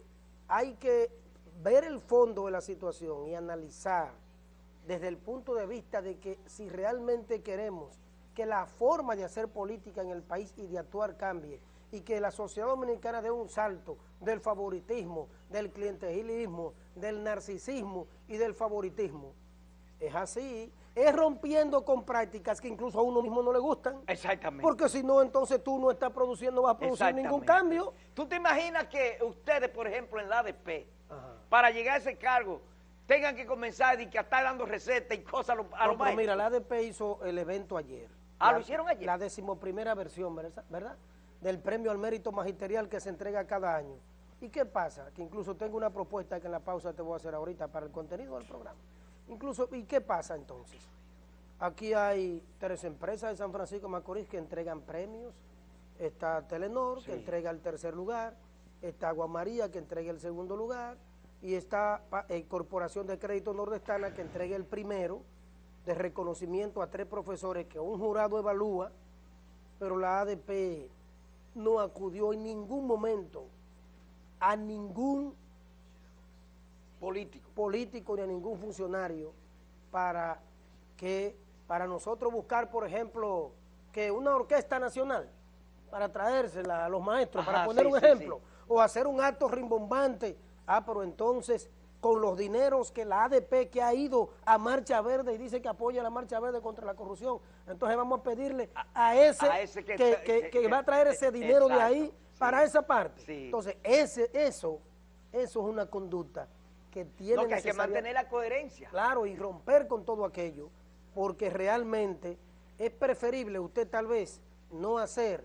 hay que ver el fondo de la situación y analizar desde el punto de vista de que si realmente queremos que la forma de hacer política en el país y de actuar cambie y que la sociedad dominicana dé un salto del favoritismo, del clientelismo, del narcisismo y del favoritismo. Es así, es rompiendo con prácticas que incluso a uno mismo no le gustan. exactamente. Porque si no, entonces tú no estás produciendo, no vas a producir ningún cambio. ¿Tú te imaginas que ustedes, por ejemplo, en la ADP, Ajá. para llegar a ese cargo, tengan que comenzar y que estar dando recetas y cosas a los No, mira, la ADP hizo el evento ayer. Ah, La- ¿lo hicieron ayer? La decimoprimera versión. ¿verdad? Del premio al mérito magisterial que se entrega cada año. ¿Y qué pasa? Que incluso tengo una propuesta que en la pausa te voy a hacer ahorita para el contenido del programa. Incluso, ¿y qué pasa entonces? Aquí hay tres empresas de San Francisco de Macorís que entregan premios. Está Telenor, que entrega el tercer lugar. Está Aguamaría, que entrega el segundo lugar. Y está eh, Corporación de Crédito Nordestana, que entrega el primero de reconocimiento a tres profesores que un jurado evalúa, pero la ADP no acudió en ningún momento a ningún político. político ni a ningún funcionario para que para nosotros buscar, por ejemplo, que una orquesta nacional para traérsela a los maestros, para poner sí, un ejemplo, sí. o hacer un acto rimbombante. Ah, pero entonces con los dineros que la ADP que ha ido a Marcha Verde y dice que apoya la Marcha Verde contra la corrupción, entonces vamos a pedirle a ese, a ese que que, va a traer ese eh, dinero de ahí para esa parte. Entonces, ese, eso, eso es una conducta que tiene No, que hay que mantener la coherencia. Claro, y romper con todo aquello porque realmente es preferible usted tal vez no hacer,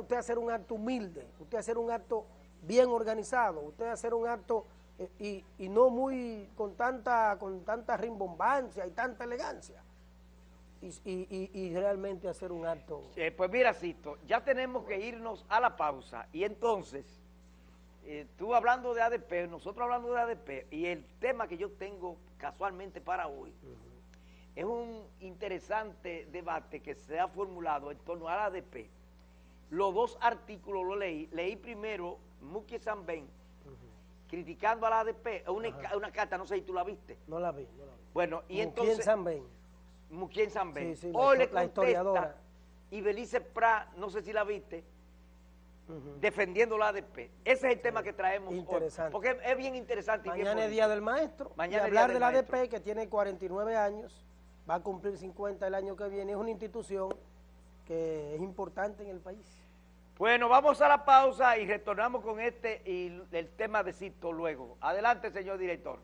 usted hacer un acto humilde, usted hacer un acto bien organizado, usted hacer un acto eh, y, y no muy con tanta, con tanta rimbombancia y tanta elegancia. Y, y- y- y realmente hacer un acto. Eh, pues mira, Cito, ya tenemos que irnos a la pausa y entonces, eh, tú hablando de ADP, nosotros hablando de ADP, y el tema que yo tengo casualmente para hoy, es un interesante debate que se ha formulado en torno al ADP. Los dos artículos los leí, leí primero Muki Sanben, criticando al ADP, una, una carta, no sé si tú la viste. No la vi, no la vi. Bueno, y entonces... Sanben. Muquien Sanben. Sí, Hoy le la historiadora. y Belice Pra, no sé si la viste, Ujú. defendiendo la ADP. Ese es el tema que traemos hoy. Porque es, bien interesante. y bien Mañana es. Día del Maestro. Mañana y hablar Día de del la ADP, Maestro. que tiene 49 años, va a cumplir 50 el año que viene, es una institución que es importante en el país. Bueno, vamos a la pausa y retornamos con este y el tema de Cito luego. Adelante, señor director.